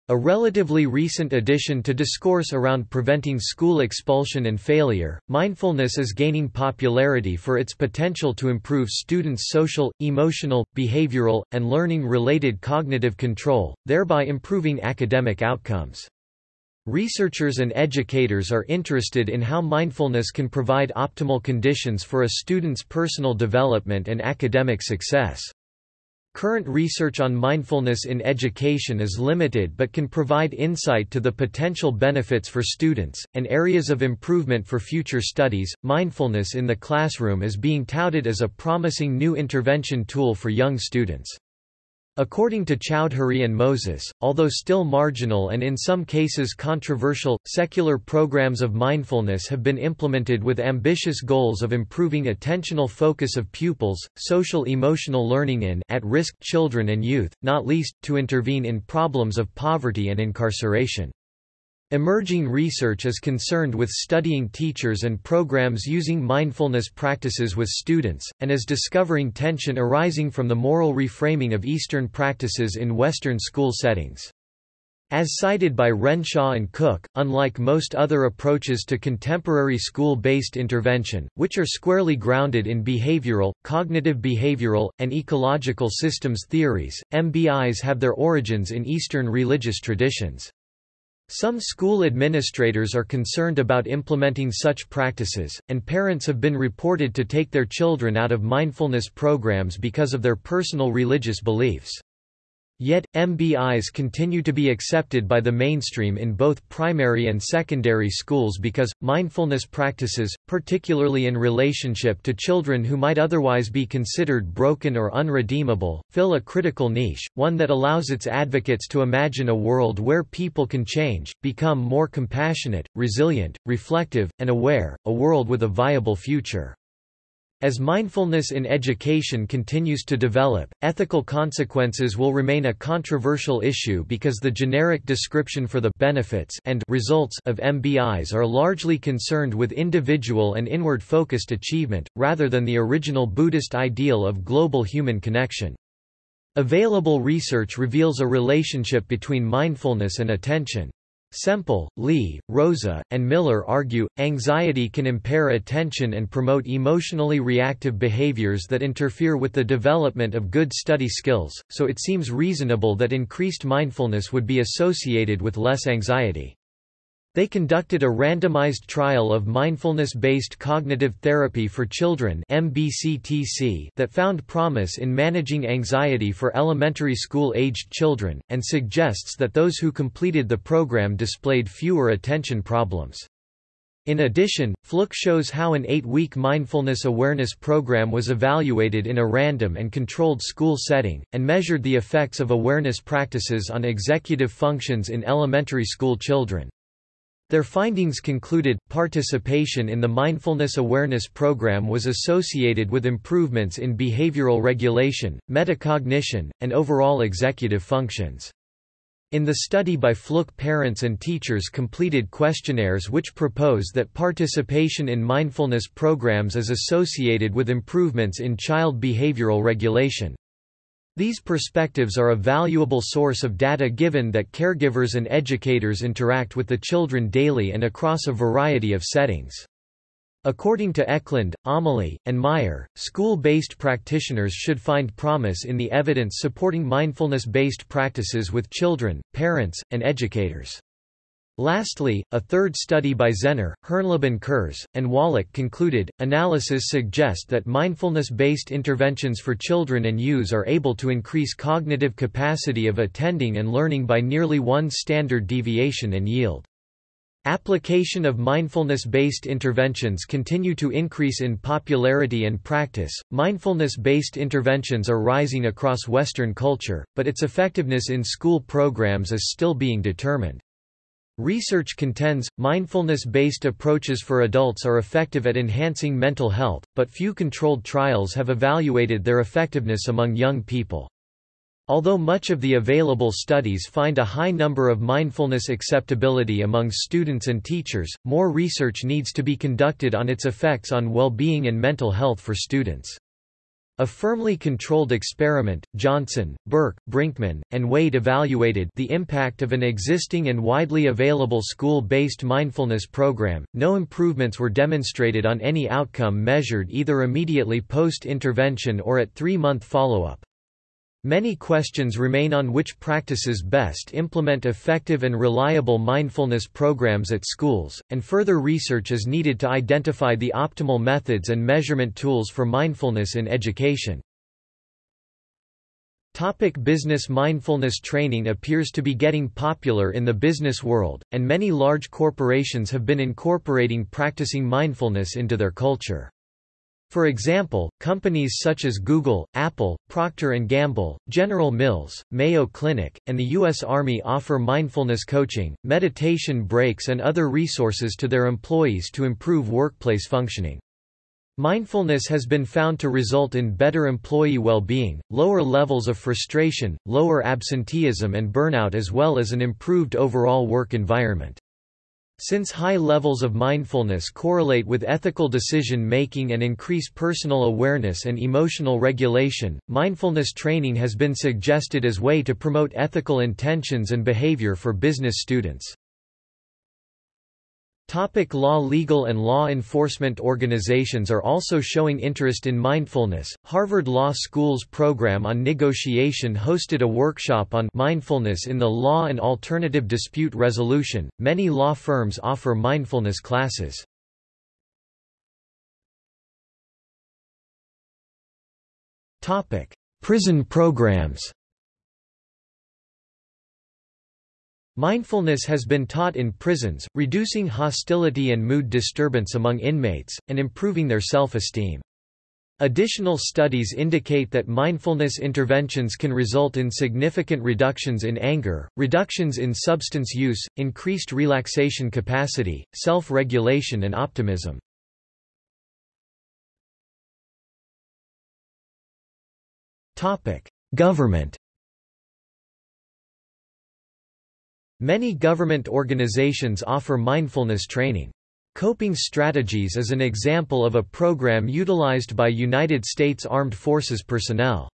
A relatively recent addition to discourse around preventing school expulsion and failure, mindfulness is gaining popularity for its potential to improve students' social, emotional, behavioral, and learning-related cognitive control, thereby improving academic outcomes. Researchers and educators are interested in how mindfulness can provide optimal conditions for a student's personal development and academic success. Current research on mindfulness in education is limited but can provide insight to the potential benefits for students, and areas of improvement for future studies. Mindfulness in the classroom is being touted as a promising new intervention tool for young students. According to Choudhury and Moses, although still marginal and in some cases controversial, secular programs of mindfulness have been implemented with ambitious goals of improving attentional focus of pupils, social emotional learning in at-risk children and youth, not least, to intervene in problems of poverty and incarceration. Emerging research is concerned with studying teachers and programs using mindfulness practices with students, and is discovering tension arising from the moral reframing of Eastern practices in Western school settings. As cited by Renshaw and Cook, unlike most other approaches to contemporary school-based intervention, which are squarely grounded in behavioral, cognitive behavioral, and ecological systems theories, MBIs have their origins in Eastern religious traditions. Some school administrators are concerned about implementing such practices, and parents have been reported to take their children out of mindfulness programs because of their personal religious beliefs. Yet, MBIs continue to be accepted by the mainstream in both primary and secondary schools because, mindfulness practices, particularly in relationship to children who might otherwise be considered broken or unredeemable, fill a critical niche, one that allows its advocates to imagine a world where people can change, become more compassionate, resilient, reflective, and aware, a world with a viable future. As mindfulness in education continues to develop, ethical consequences will remain a controversial issue because the generic description for the benefits and results of MBIs are largely concerned with individual and inward-focused achievement, rather than the original Buddhist ideal of global human connection. Available research reveals a relationship between mindfulness and attention. Semple, Lee, Rosa, and Miller argue, anxiety can impair attention and promote emotionally reactive behaviors that interfere with the development of good study skills, so it seems reasonable that increased mindfulness would be associated with less anxiety. They conducted a randomized trial of mindfulness-based cognitive therapy for children MBCTC that found promise in managing anxiety for elementary school-aged children, and suggests that those who completed the program displayed fewer attention problems. In addition, Flook shows how an eight-week mindfulness awareness program was evaluated in a random and controlled school setting, and measured the effects of awareness practices on executive functions in elementary school children. Their findings concluded, participation in the Mindfulness Awareness Program was associated with improvements in behavioral regulation, metacognition, and overall executive functions. In the study by Flook parents and teachers completed questionnaires which propose that participation in mindfulness programs is associated with improvements in child behavioral regulation. These perspectives are a valuable source of data given that caregivers and educators interact with the children daily and across a variety of settings. According to Eklund, O'Malley, and Meyer, school-based practitioners should find promise in the evidence supporting mindfulness-based practices with children, parents, and educators. Lastly, a third study by Zenner, Herrnleben-Kurz, and Walach concluded, analysis suggest that mindfulness-based interventions for children and youths are able to increase cognitive capacity of attending and learning by nearly one standard deviation and yield. Application of mindfulness-based interventions continue to increase in popularity and practice. Mindfulness-based interventions are rising across Western culture, but its effectiveness in school programs is still being determined. Research contends, mindfulness-based approaches for adults are effective at enhancing mental health, but few controlled trials have evaluated their effectiveness among young people. Although much of the available studies find a high number of mindfulness acceptability among students and teachers, more research needs to be conducted on its effects on well-being and mental health for students. A firmly controlled experiment, Johnson, Burke, Brinkman, and Wade evaluated the impact of an existing and widely available school-based mindfulness program. No improvements were demonstrated on any outcome measured either immediately post-intervention or at three-month follow-up. Many questions remain on which practices best implement effective and reliable mindfulness programs at schools, and further research is needed to identify the optimal methods and measurement tools for mindfulness in education. Topic business Mindfulness training appears to be getting popular in the business world, and many large corporations have been incorporating practicing mindfulness into their culture. For example, companies such as Google, Apple, Procter & Gamble, General Mills, Mayo Clinic, and the U.S. Army offer mindfulness coaching, meditation breaks and other resources to their employees to improve workplace functioning. Mindfulness has been found to result in better employee well-being, lower levels of frustration, lower absenteeism and burnout as well as an improved overall work environment. Since high levels of mindfulness correlate with ethical decision-making and increase personal awareness and emotional regulation, mindfulness training has been suggested as a way to promote ethical intentions and behavior for business students. Topic law Legal and law enforcement organizations are also showing interest in mindfulness. Harvard Law School's program on negotiation hosted a workshop on mindfulness in the law and alternative dispute resolution. Many law firms offer mindfulness classes. Topic: Prison programs. Mindfulness has been taught in prisons, reducing hostility and mood disturbance among inmates, and improving their self-esteem. Additional studies indicate that mindfulness interventions can result in significant reductions in anger, reductions in substance use, increased relaxation capacity, self-regulation and optimism. Government Many government organizations offer mindfulness training. Coping Strategies is an example of a program utilized by United States Armed Forces personnel.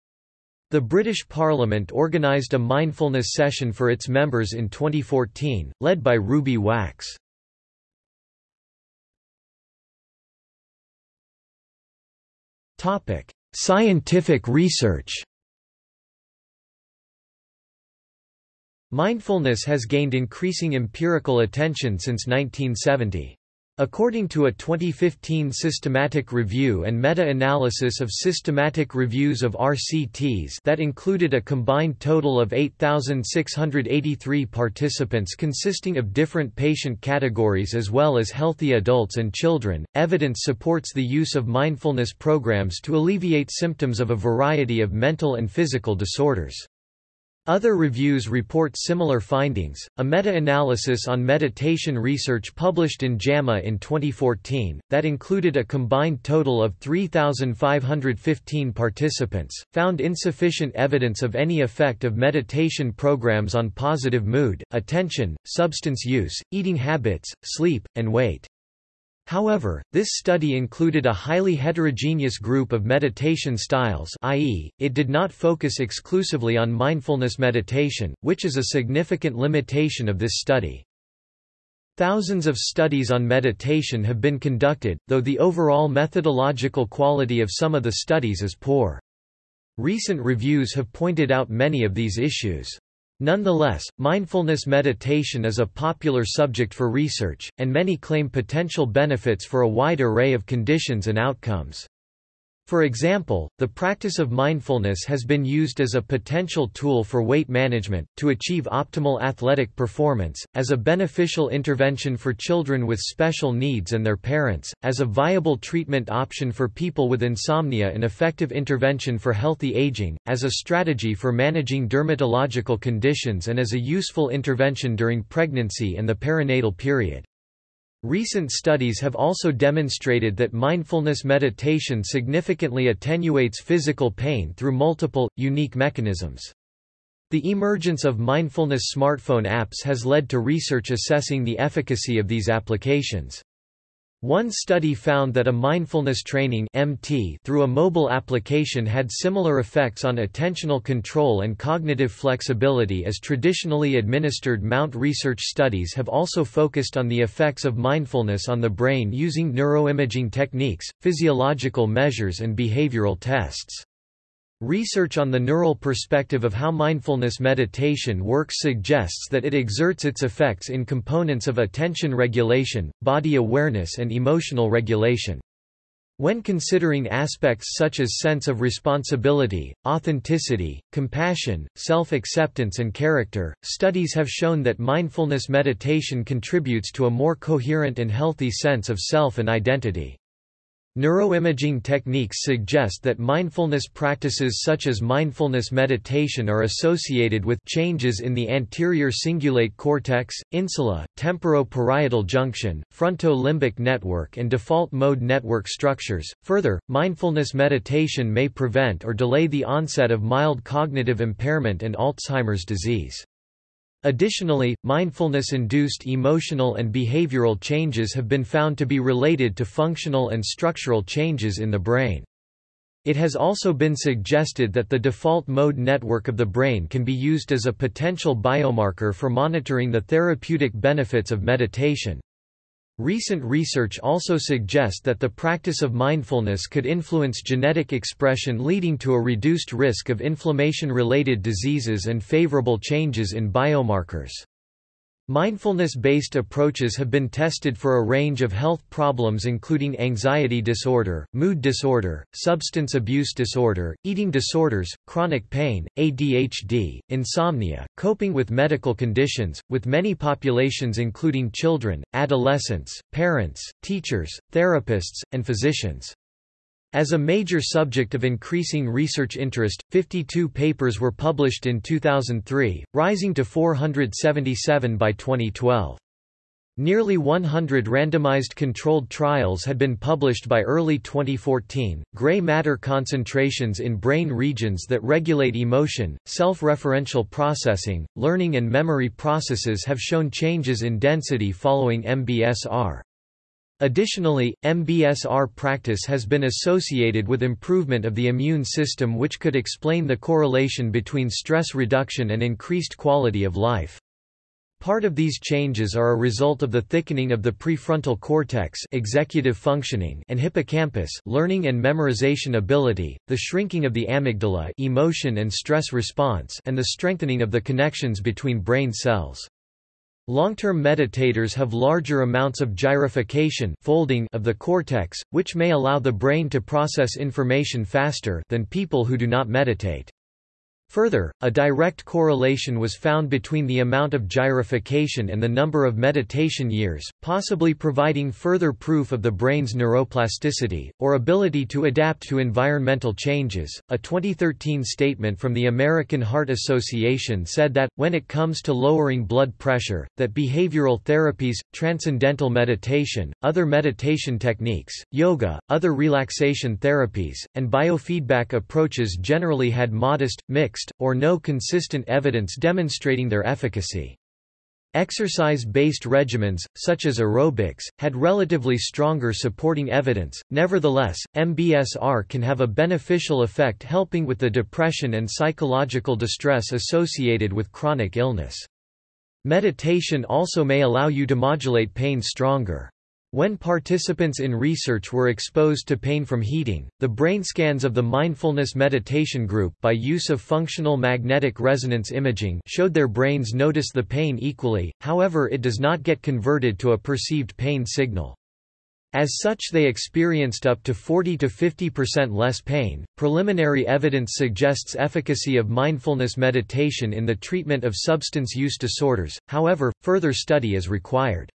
The British Parliament organised a mindfulness session for its members in 2014, led by Ruby Wax. Scientific research Mindfulness has gained increasing empirical attention since 1970. According to a 2015 systematic review and meta-analysis of systematic reviews of RCTs that included a combined total of 8,683 participants consisting of different patient categories as well as healthy adults and children, evidence supports the use of mindfulness programs to alleviate symptoms of a variety of mental and physical disorders. Other reviews report similar findings. A meta analysis on meditation research published in JAMA in 2014, that included a combined total of 3,515 participants, found insufficient evidence of any effect of meditation programs on positive mood, attention, substance use, eating habits, sleep, and weight. However, this study included a highly heterogeneous group of meditation styles i.e., it did not focus exclusively on mindfulness meditation, which is a significant limitation of this study. Thousands of studies on meditation have been conducted, though the overall methodological quality of some of the studies is poor. Recent reviews have pointed out many of these issues. Nonetheless, mindfulness meditation is a popular subject for research, and many claim potential benefits for a wide array of conditions and outcomes. For example, the practice of mindfulness has been used as a potential tool for weight management, to achieve optimal athletic performance, as a beneficial intervention for children with special needs and their parents, as a viable treatment option for people with insomnia and effective intervention for healthy aging, as a strategy for managing dermatological conditions and as a useful intervention during pregnancy and the perinatal period. Recent studies have also demonstrated that mindfulness meditation significantly attenuates physical pain through multiple, unique mechanisms. The emergence of mindfulness smartphone apps has led to research assessing the efficacy of these applications. One study found that a mindfulness training MT through a mobile application had similar effects on attentional control and cognitive flexibility as traditionally administered Mount research studies have also focused on the effects of mindfulness on the brain using neuroimaging techniques, physiological measures and behavioral tests. Research on the neural perspective of how mindfulness meditation works suggests that it exerts its effects in components of attention regulation, body awareness and emotional regulation. When considering aspects such as sense of responsibility, authenticity, compassion, self-acceptance and character, studies have shown that mindfulness meditation contributes to a more coherent and healthy sense of self and identity. Neuroimaging techniques suggest that mindfulness practices such as mindfulness meditation are associated with changes in the anterior cingulate cortex, insula, temporoparietal junction, fronto-limbic network and default mode network structures. Further, mindfulness meditation may prevent or delay the onset of mild cognitive impairment and Alzheimer's disease. Additionally, mindfulness-induced emotional and behavioral changes have been found to be related to functional and structural changes in the brain. It has also been suggested that the default mode network of the brain can be used as a potential biomarker for monitoring the therapeutic benefits of meditation. Recent research also suggests that the practice of mindfulness could influence genetic expression leading to a reduced risk of inflammation-related diseases and favorable changes in biomarkers. Mindfulness-based approaches have been tested for a range of health problems including anxiety disorder, mood disorder, substance abuse disorder, eating disorders, chronic pain, ADHD, insomnia, coping with medical conditions, with many populations including children, adolescents, parents, teachers, therapists, and physicians. As a major subject of increasing research interest, 52 papers were published in 2003, rising to 477 by 2012. Nearly 100 randomized controlled trials had been published by early 2014. Gray matter concentrations in brain regions that regulate emotion, self referential processing, learning, and memory processes have shown changes in density following MBSR. Additionally, MBSR practice has been associated with improvement of the immune system which could explain the correlation between stress reduction and increased quality of life. Part of these changes are a result of the thickening of the prefrontal cortex executive functioning and hippocampus learning and memorization ability, the shrinking of the amygdala emotion and stress response and the strengthening of the connections between brain cells. Long-term meditators have larger amounts of gyrification folding of the cortex, which may allow the brain to process information faster than people who do not meditate. Further, a direct correlation was found between the amount of gyrification and the number of meditation years, possibly providing further proof of the brain's neuroplasticity, or ability to adapt to environmental changes. A 2013 statement from the American Heart Association said that, when it comes to lowering blood pressure, that behavioral therapies, transcendental meditation, other meditation techniques, yoga, other relaxation therapies, and biofeedback approaches generally had modest, mixed, mixed, or no consistent evidence demonstrating their efficacy. Exercise-based regimens, such as aerobics, had relatively stronger supporting evidence. Nevertheless, MBSR can have a beneficial effect helping with the depression and psychological distress associated with chronic illness. Meditation also may allow you to modulate pain stronger. When participants in research were exposed to pain from heating, the brain scans of the mindfulness meditation group by use of functional magnetic resonance imaging showed their brains notice the pain equally, however it does not get converted to a perceived pain signal. As such they experienced up to 40 to 50% less pain. Preliminary evidence suggests efficacy of mindfulness meditation in the treatment of substance use disorders. However, further study is required.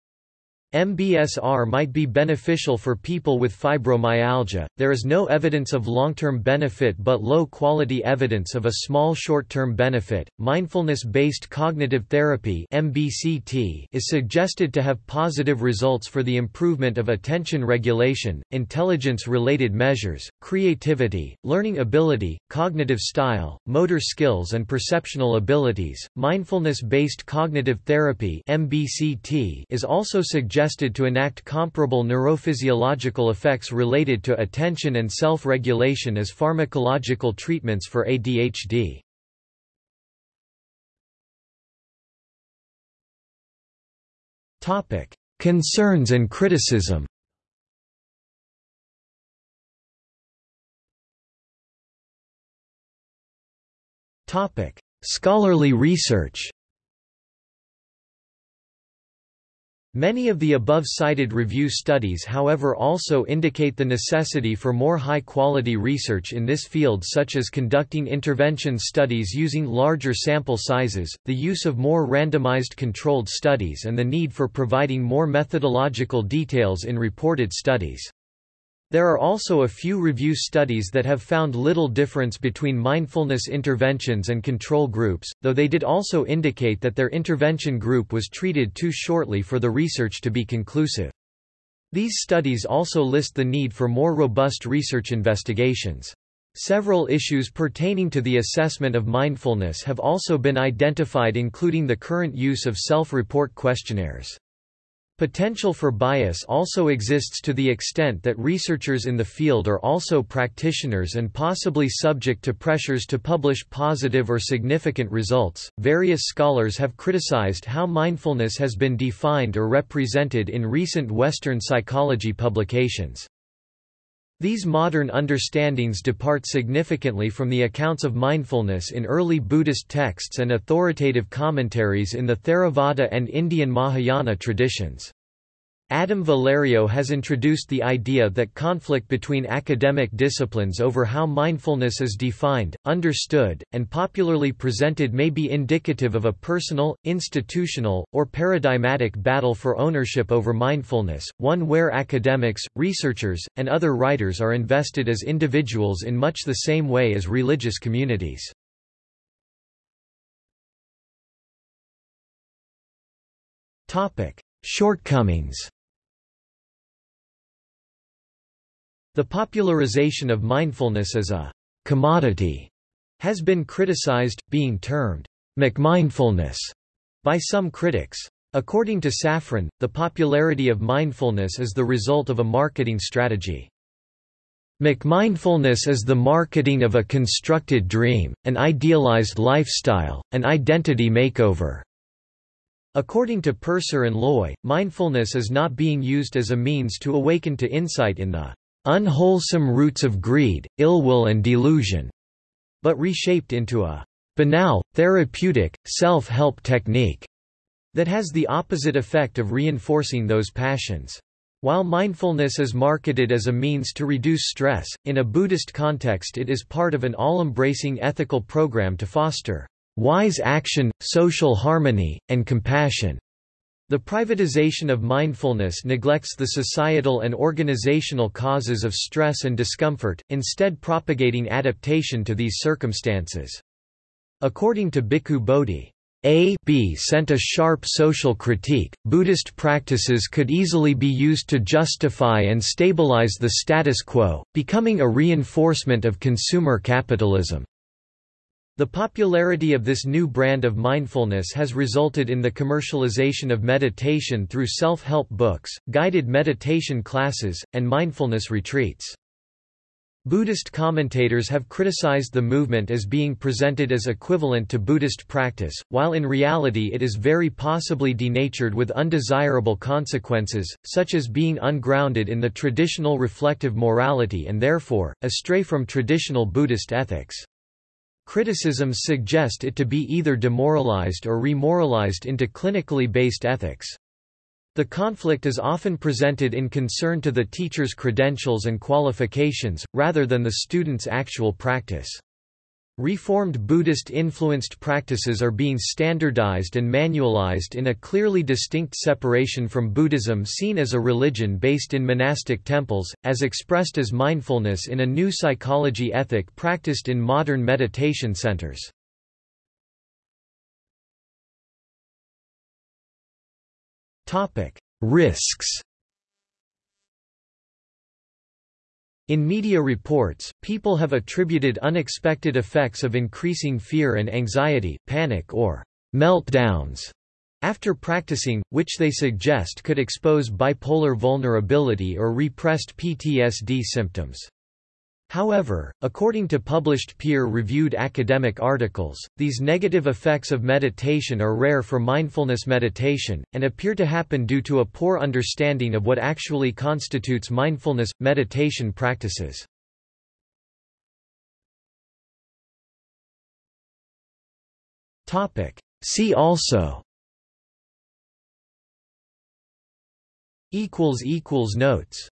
MBSR might be beneficial for people with fibromyalgia. There is no evidence of long-term benefit but low-quality evidence of a small short-term benefit. Mindfulness-based cognitive therapy (MBCT) is suggested to have positive results for the improvement of attention regulation, intelligence-related measures, creativity, learning ability, cognitive style, motor skills and perceptual abilities. Mindfulness-based cognitive therapy (MBCT) is also suggested suggested to enact comparable neurophysiological effects related to attention and self-regulation as pharmacological treatments for ADHD. Topic: Concerns and criticism. Topic: Scholarly research. Many of the above-cited review studies however also indicate the necessity for more high-quality research in this field such as conducting intervention studies using larger sample sizes, the use of more randomized controlled studies and the need for providing more methodological details in reported studies. There are also a few review studies that have found little difference between mindfulness interventions and control groups, though they did also indicate that their intervention group was treated too shortly for the research to be conclusive. These studies also list the need for more robust research investigations. Several issues pertaining to the assessment of mindfulness have also been identified including the current use of self-report questionnaires. Potential for bias also exists to the extent that researchers in the field are also practitioners and possibly subject to pressures to publish positive or significant results. Various scholars have criticized how mindfulness has been defined or represented in recent Western psychology publications. These modern understandings depart significantly from the accounts of mindfulness in early Buddhist texts and authoritative commentaries in the Theravada and Indian Mahayana traditions. Adam Valerio has introduced the idea that conflict between academic disciplines over how mindfulness is defined, understood, and popularly presented may be indicative of a personal, institutional, or paradigmatic battle for ownership over mindfulness, one where academics, researchers, and other writers are invested as individuals in much the same way as religious communities. Shortcomings The popularization of mindfulness as a commodity has been criticized, being termed McMindfulness by some critics. According to Safran, the popularity of mindfulness is the result of a marketing strategy. McMindfulness is the marketing of a constructed dream, an idealized lifestyle, an identity makeover. According to Purser and Loy, mindfulness is not being used as a means to awaken to insight in the unwholesome roots of greed, ill will and delusion, but reshaped into a banal, therapeutic, self-help technique that has the opposite effect of reinforcing those passions. While mindfulness is marketed as a means to reduce stress, in a Buddhist context it is part of an all-embracing ethical program to foster wise action, social harmony, and compassion. The privatization of mindfulness neglects the societal and organizational causes of stress and discomfort, instead propagating adaptation to these circumstances. According to Bhikkhu Bodhi, a B sent a sharp social critique. Buddhist practices could easily be used to justify and stabilize the status quo, becoming a reinforcement of consumer capitalism. The popularity of this new brand of mindfulness has resulted in the commercialization of meditation through self-help books, guided meditation classes, and mindfulness retreats. Buddhist commentators have criticized the movement as being presented as equivalent to Buddhist practice, while in reality it is very possibly denatured with undesirable consequences, such as being ungrounded in the traditional reflective morality and therefore, astray from traditional Buddhist ethics. Criticisms suggest it to be either demoralized or remoralized into clinically based ethics. The conflict is often presented in concern to the teacher's credentials and qualifications, rather than the student's actual practice. Reformed Buddhist-influenced practices are being standardized and manualized in a clearly distinct separation from Buddhism seen as a religion based in monastic temples, as expressed as mindfulness in a new psychology ethic practiced in modern meditation centers. Risks In media reports, people have attributed unexpected effects of increasing fear and anxiety, panic or meltdowns after practicing, which they suggest could expose bipolar vulnerability or repressed PTSD symptoms. However, according to published peer-reviewed academic articles, these negative effects of meditation are rare for mindfulness meditation, and appear to happen due to a poor understanding of what actually constitutes mindfulness – meditation practices. See also Notes